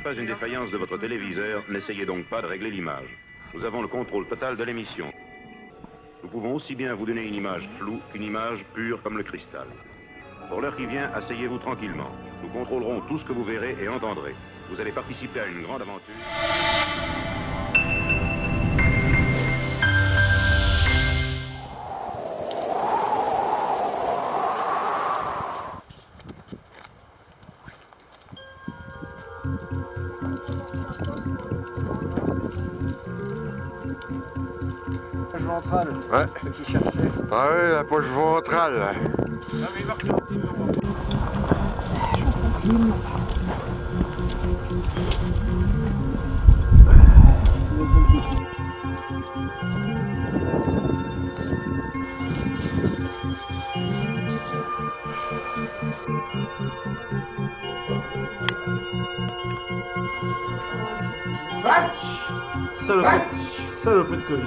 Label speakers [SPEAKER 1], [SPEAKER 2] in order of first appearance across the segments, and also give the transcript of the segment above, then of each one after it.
[SPEAKER 1] n'est pas une défaillance de votre téléviseur, n'essayez donc pas de régler l'image. Nous avons le contrôle total de l'émission. Nous pouvons aussi bien vous donner une image floue qu'une image pure comme le cristal. Pour l'heure qui vient, asseyez-vous tranquillement. Nous contrôlerons tout ce que vous verrez et entendrez. Vous allez participer à une grande aventure.
[SPEAKER 2] Ventrale.
[SPEAKER 3] Ouais.
[SPEAKER 2] Ceux qui cherchaient.
[SPEAKER 3] Ah ouais, la poche ventrale.
[SPEAKER 4] Saloperie. Saloperie de Covid.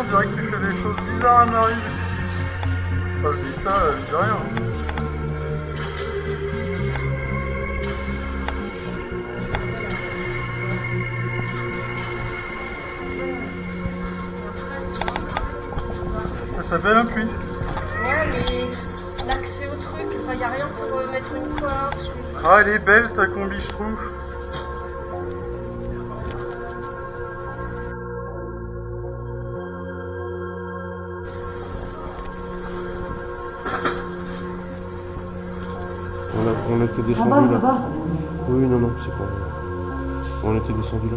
[SPEAKER 5] on dirait que tu fais des choses bizarres à Marie. Enfin, je dis ça, je dis rien. Ça s'appelle un puits.
[SPEAKER 6] Ouais, mais l'accès au truc, il n'y a rien pour euh, mettre une corde.
[SPEAKER 5] Ah, elle est belle ta combi, je trouve.
[SPEAKER 7] On, était descendu là. Oui, non, non, c'est pas. On était descendu là.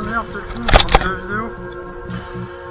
[SPEAKER 5] fini, on a la vidéo.